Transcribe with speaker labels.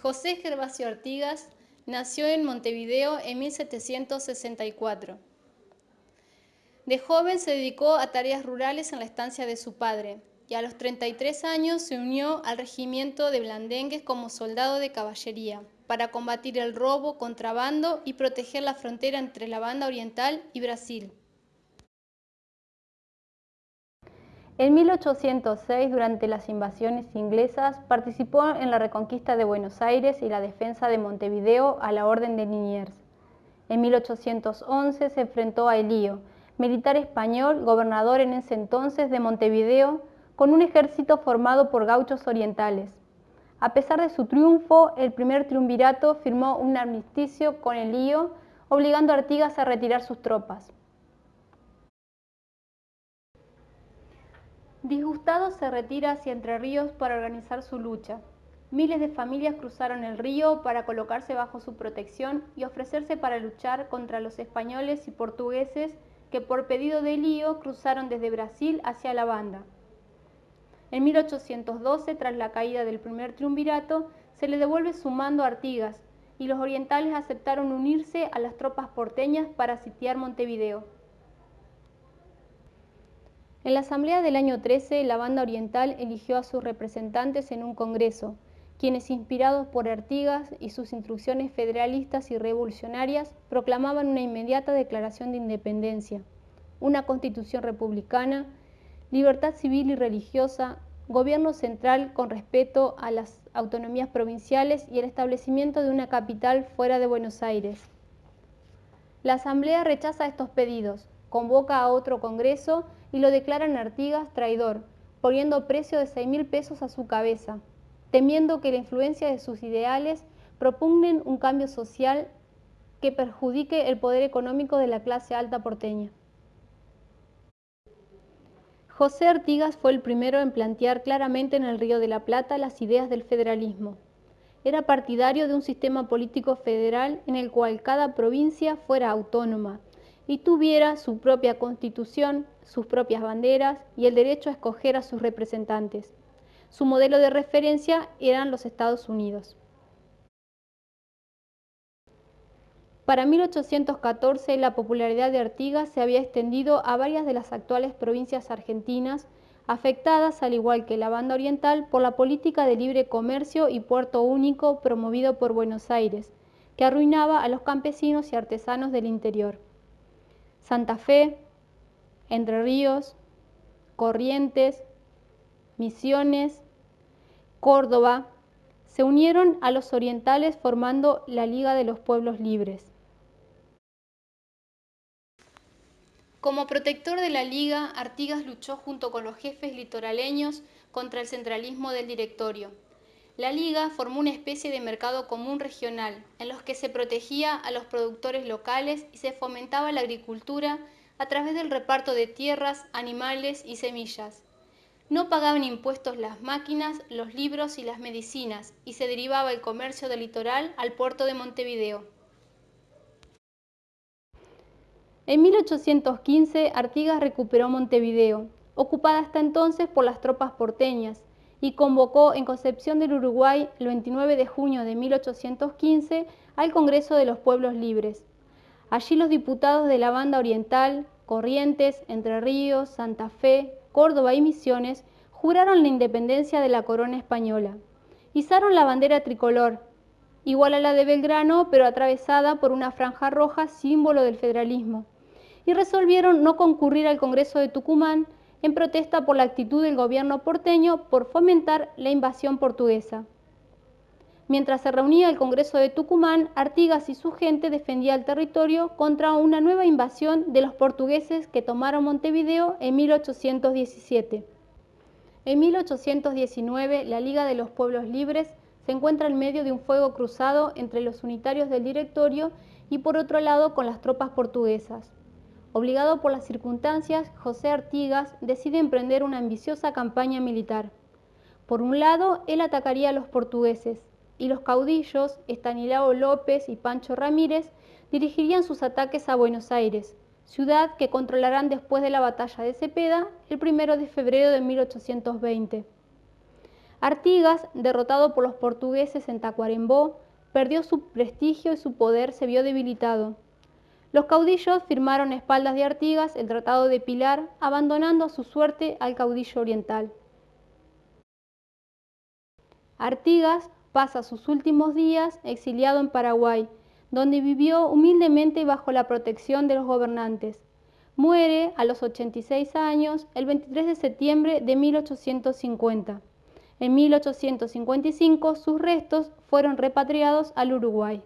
Speaker 1: José Gervasio Artigas nació en Montevideo en 1764. De joven se dedicó a tareas rurales en la estancia de su padre y a los 33 años se unió al regimiento de Blandengues como soldado de caballería para combatir el robo, contrabando y proteger la frontera entre la banda oriental y Brasil. En 1806, durante las invasiones inglesas, participó en la reconquista de Buenos Aires y la defensa de Montevideo a la Orden de Liniers. En 1811 se enfrentó a Elío, militar español, gobernador en ese entonces de Montevideo, con un ejército formado por gauchos orientales. A pesar de su triunfo, el primer triunvirato firmó un armisticio con Elío, obligando a Artigas a retirar sus tropas. Disgustado se retira hacia Entre Ríos para organizar su lucha. Miles de familias cruzaron el río para colocarse bajo su protección y ofrecerse para luchar contra los españoles y portugueses que por pedido de Lío cruzaron desde Brasil hacia la banda. En 1812, tras la caída del primer triunvirato, se le devuelve su mando a Artigas y los orientales aceptaron unirse a las tropas porteñas para sitiar Montevideo. En la asamblea del año 13, la banda oriental eligió a sus representantes en un congreso, quienes inspirados por Artigas y sus instrucciones federalistas y revolucionarias, proclamaban una inmediata declaración de independencia, una constitución republicana, libertad civil y religiosa, gobierno central con respeto a las autonomías provinciales y el establecimiento de una capital fuera de Buenos Aires. La Asamblea rechaza estos pedidos, convoca a otro congreso y lo declaran Artigas traidor, poniendo precio de 6 mil pesos a su cabeza, temiendo que la influencia de sus ideales propugnen un cambio social que perjudique el poder económico de la clase alta porteña. José Artigas fue el primero en plantear claramente en el Río de la Plata las ideas del federalismo. Era partidario de un sistema político federal en el cual cada provincia fuera autónoma y tuviera su propia constitución, sus propias banderas y el derecho a escoger a sus representantes. Su modelo de referencia eran los Estados Unidos. Para 1814 la popularidad de Artigas se había extendido a varias de las actuales provincias argentinas, afectadas al igual que la banda oriental por la política de libre comercio y puerto único promovido por Buenos Aires, que arruinaba a los campesinos y artesanos del interior. Santa Fe, Entre Ríos, Corrientes, Misiones, Córdoba, se unieron a los orientales formando la Liga de los Pueblos Libres. Como protector de la Liga, Artigas luchó junto con los jefes litoraleños contra el centralismo del directorio. La Liga formó una especie de mercado común regional, en los que se protegía a los productores locales y se fomentaba la agricultura a través del reparto de tierras, animales y semillas. No pagaban impuestos las máquinas, los libros y las medicinas, y se derivaba el comercio del litoral al puerto de Montevideo. En 1815, Artigas recuperó Montevideo, ocupada hasta entonces por las tropas porteñas, y convocó en Concepción del Uruguay el 29 de junio de 1815 al Congreso de los Pueblos Libres. Allí los diputados de la banda oriental, Corrientes, Entre Ríos, Santa Fe, Córdoba y Misiones juraron la independencia de la corona española. Izaron la bandera tricolor, igual a la de Belgrano, pero atravesada por una franja roja, símbolo del federalismo, y resolvieron no concurrir al Congreso de Tucumán en protesta por la actitud del gobierno porteño por fomentar la invasión portuguesa. Mientras se reunía el Congreso de Tucumán, Artigas y su gente defendían el territorio contra una nueva invasión de los portugueses que tomaron Montevideo en 1817. En 1819, la Liga de los Pueblos Libres se encuentra en medio de un fuego cruzado entre los unitarios del directorio y por otro lado con las tropas portuguesas. Obligado por las circunstancias, José Artigas decide emprender una ambiciosa campaña militar. Por un lado, él atacaría a los portugueses y los caudillos, Estanislao López y Pancho Ramírez, dirigirían sus ataques a Buenos Aires, ciudad que controlarán después de la batalla de Cepeda el 1 de febrero de 1820. Artigas, derrotado por los portugueses en Tacuarembó, perdió su prestigio y su poder se vio debilitado. Los caudillos firmaron a espaldas de Artigas el Tratado de Pilar, abandonando a su suerte al caudillo oriental. Artigas pasa sus últimos días exiliado en Paraguay, donde vivió humildemente bajo la protección de los gobernantes. Muere a los 86 años el 23 de septiembre de 1850. En 1855 sus restos fueron repatriados al Uruguay.